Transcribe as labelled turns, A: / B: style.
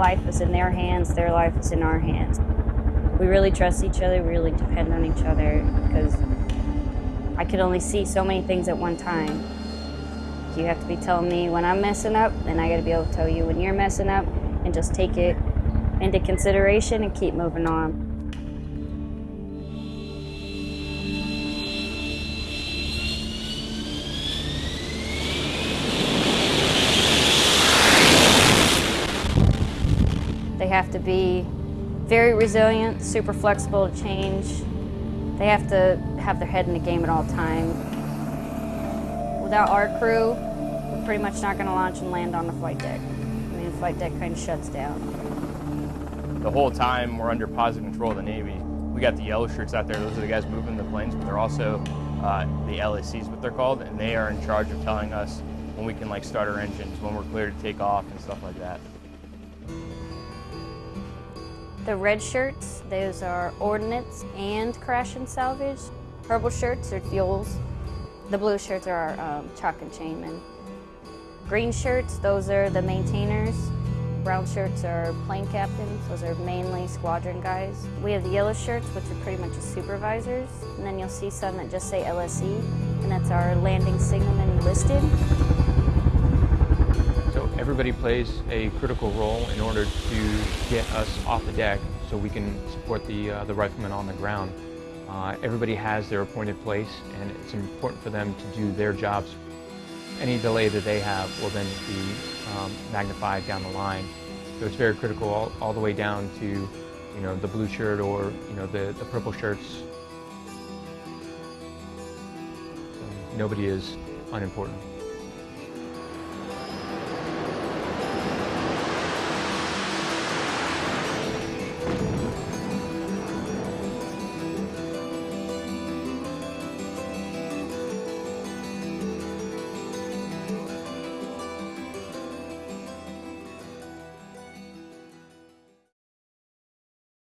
A: life is in their hands, their life is in our hands. We really trust each other, we really depend on each other because I can only see so many things at one time. You have to be telling me when I'm messing up, and I got to be able to tell you when you're messing up, and just take it into consideration and keep moving on. Have to be very resilient, super flexible to change. They have to have their head in the game at all times. Without our crew, we're pretty much not going to launch and land on the flight deck. I mean, the flight deck kind of shuts down.
B: The whole time we're under positive control of the Navy. We got the yellow shirts out there. Those are the guys moving the planes, but they're also uh, the LACs, what they're called, and they are in charge of telling us when we can like start our engines, when we're clear to take off and stuff like that.
A: The red shirts, those are ordnance and crash and salvage. Purple shirts are fuels. The blue shirts are um, chock and chainmen. Green shirts, those are the maintainers. Brown shirts are plane captains. Those are mainly squadron guys. We have the yellow shirts, which are pretty much the supervisors. And then you'll see some that just say LSE, and that's our landing signalman listed.
C: Everybody plays a critical role in order to get us off the deck so we can support the, uh, the riflemen on the ground. Uh, everybody has their appointed place and it's important for them to do their jobs. Any delay that they have will then be um, magnified down the line. So it's very critical all, all the way down to you know, the blue shirt or you know, the, the purple shirts. Nobody is unimportant.